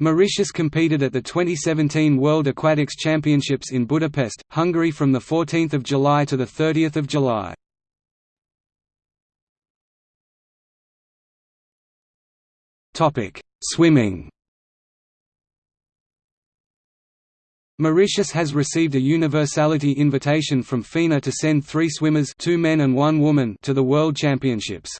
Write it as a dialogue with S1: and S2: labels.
S1: Mauritius competed at the 2017 World Aquatics Championships in Budapest, Hungary from 14 July to 30 July. Swimming Mauritius has received a universality invitation from FINA to send three swimmers two men and one woman to the World Championships.